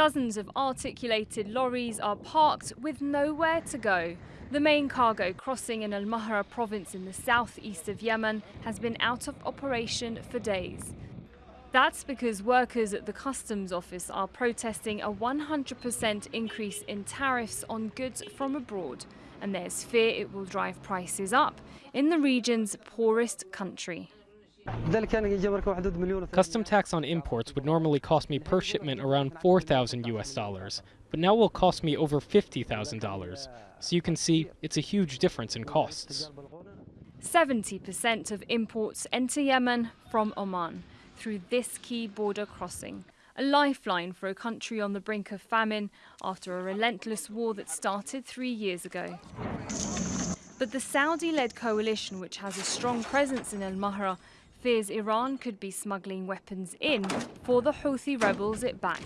Dozens of articulated lorries are parked with nowhere to go. The main cargo crossing in Al Mahra province in the southeast of Yemen has been out of operation for days. That's because workers at the customs office are protesting a 100% increase in tariffs on goods from abroad, and there's fear it will drive prices up in the region's poorest country. Custom tax on imports would normally cost me per shipment around 4,000 US dollars, but now will cost me over $50,000. So you can see it's a huge difference in costs. 70% of imports enter Yemen from Oman through this key border crossing, a lifeline for a country on the brink of famine after a relentless war that started three years ago. But the Saudi-led coalition, which has a strong presence in Al Mahra, fears Iran could be smuggling weapons in for the Houthi rebels it backs.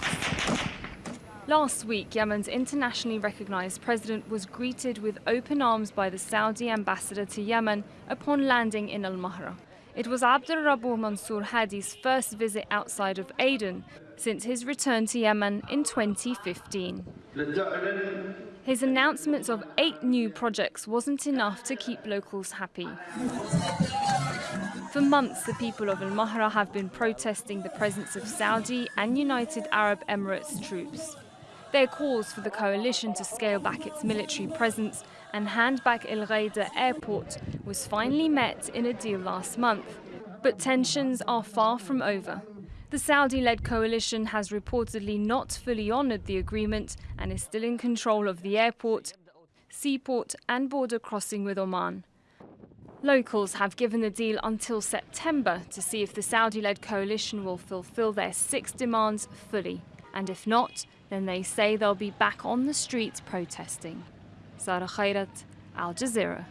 Last week, Yemen's internationally recognized president was greeted with open arms by the Saudi ambassador to Yemen upon landing in Al Mahra. It was Abdul Rabu Mansour Hadi's first visit outside of Aden since his return to Yemen in 2015. His announcements of eight new projects wasn't enough to keep locals happy. For months, the people of Al Mahra have been protesting the presence of Saudi and United Arab Emirates troops. Their calls for the coalition to scale back its military presence and hand back El Ghaida airport was finally met in a deal last month. But tensions are far from over. The Saudi-led coalition has reportedly not fully honoured the agreement and is still in control of the airport, seaport and border crossing with Oman. Locals have given the deal until September to see if the Saudi-led coalition will fulfill their six demands fully. And if not, then they say they'll be back on the streets protesting. Sara Khairat, Al Jazeera.